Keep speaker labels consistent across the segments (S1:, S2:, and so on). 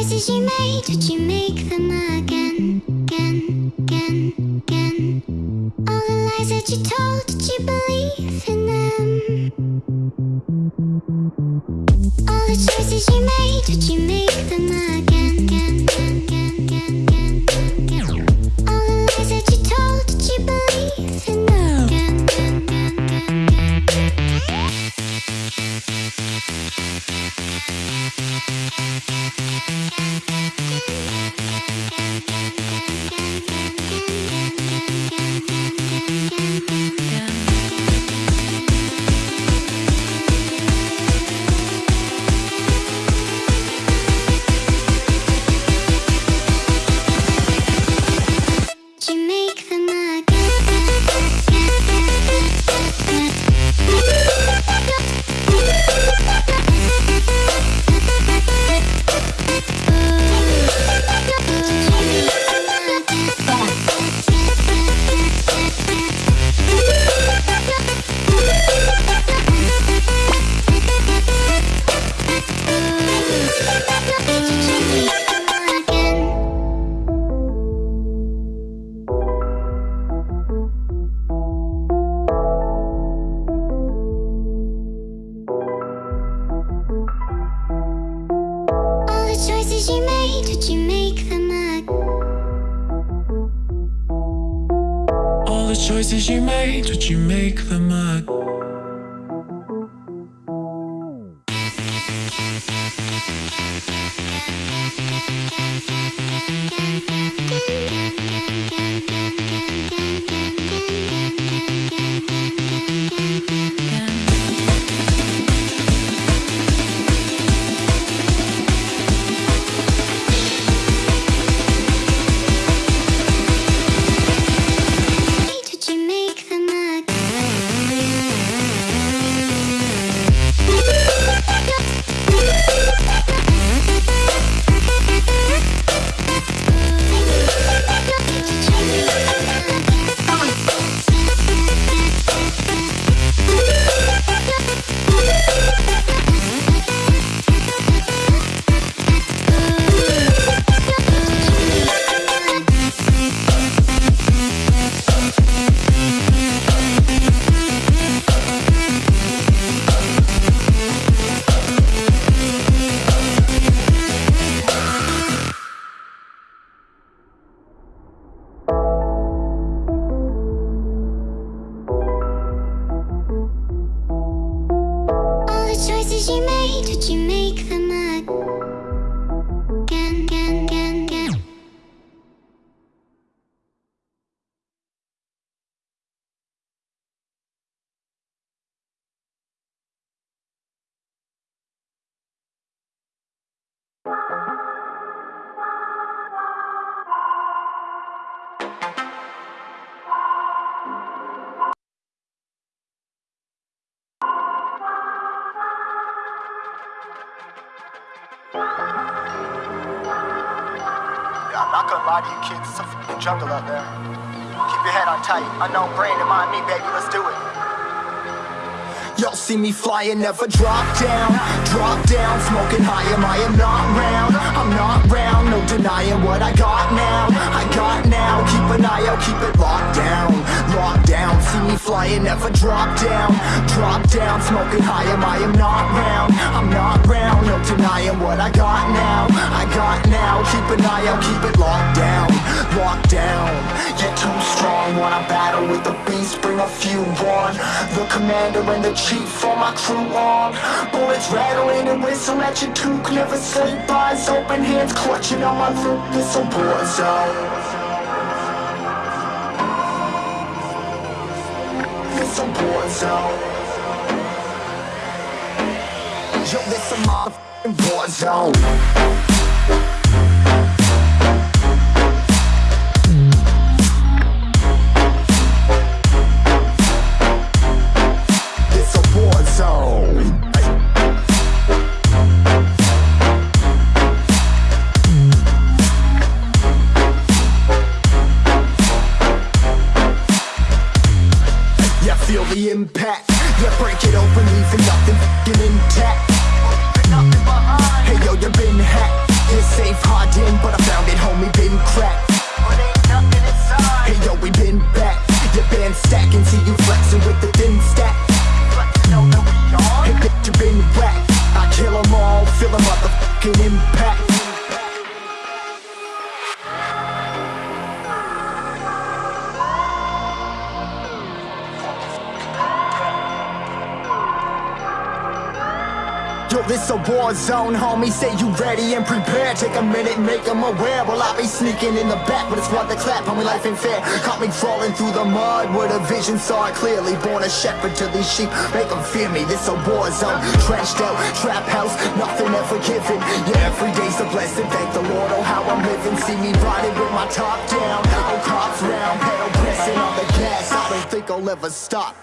S1: choices you made, did you make them again, again, again, again? All the lies that you told, did you believe in them? All the choices you made, did you make them again, again, again, again, again, again? All the lies that you told, did you believe in them? Again, again, again, again, again. Did Música choices you made, did you make them?
S2: All the choices you made, did you make them
S3: Lie to you kids, it's a fucking jungle out there. Keep your head on tight, unknown brain and mind me, baby, let's do it. Y'all see me flying, never drop down, drop down, smoking high, am I am not round, I'm not round, no denying what I got now, I got now, keep an eye out, keep it locked down, locked down, see me flying, never drop down, drop down, smoking high, am I am not round, I'm not round, no denying what I got now, I got now, keep an eye out, keep it locked down, locked down, you're too strong, wanna battle with the beast, bring a few on, the commander and the chief for my crew on, bullets rattling and whistle at your toque, never sleep, eyes open, hands clutching on my throat it's a war zone. It's a war zone. Yo, this a motherfucking war zone. This a war zone, homie. Say you ready and prepared. Take a minute, make them aware. Well, I be sneaking in the back, but it's one to clap. Homie, life ain't fair. Caught me crawling through the mud where the vision saw it clearly. Born a shepherd to these sheep, make them fear me. This a war zone, trenched out, trap house, nothing ever given. Yeah, every day's a blessing. Thank the Lord, oh how I'm living. See me riding with my top down. Oh, cops round, pedal pressing on the gas. I don't think I'll ever stop.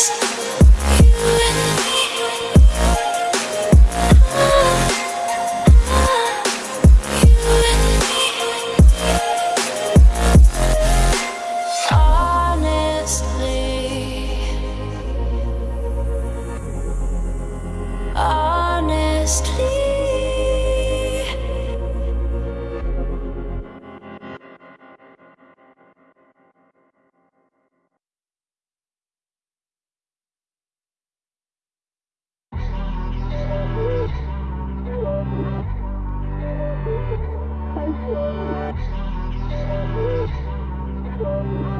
S4: Just Thank you.